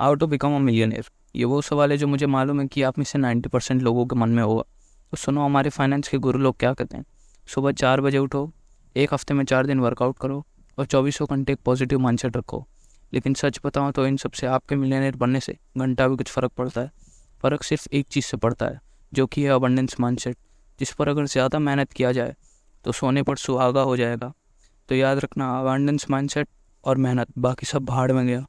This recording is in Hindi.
How to become a millionaire. ये वो सवाल है जो मुझे मालूम है कि आप में से नाइन्टी परसेंट लोगों के मन में होगा। तो सुनो, हमारे फाइनेंस के गुरु लोग क्या कहते हैं? सुबह चार बजे उठो, एक हफ़्ते में चार दिन वर्कआउट करो और चौबीसों घंटे एक पॉजिटिव माइंडसेट रखो। लेकिन सच बताऊँ तो इन सबसे आपके मिलियनियर बनने से घंटा भी कुछ फ़र्क पड़ता है। फ़र्क सिर्फ़ एक चीज़ से पड़ता है, जो कि है अबंडेंस माइंडसेट जिस पर अगर ज़्यादा मेहनत किया जाए तो सोने पर सुहागा हो जाएगा। तो याद रखना अबंडेंस माइंडसेट और मेहनत, बाकी सब भाड़ में गया।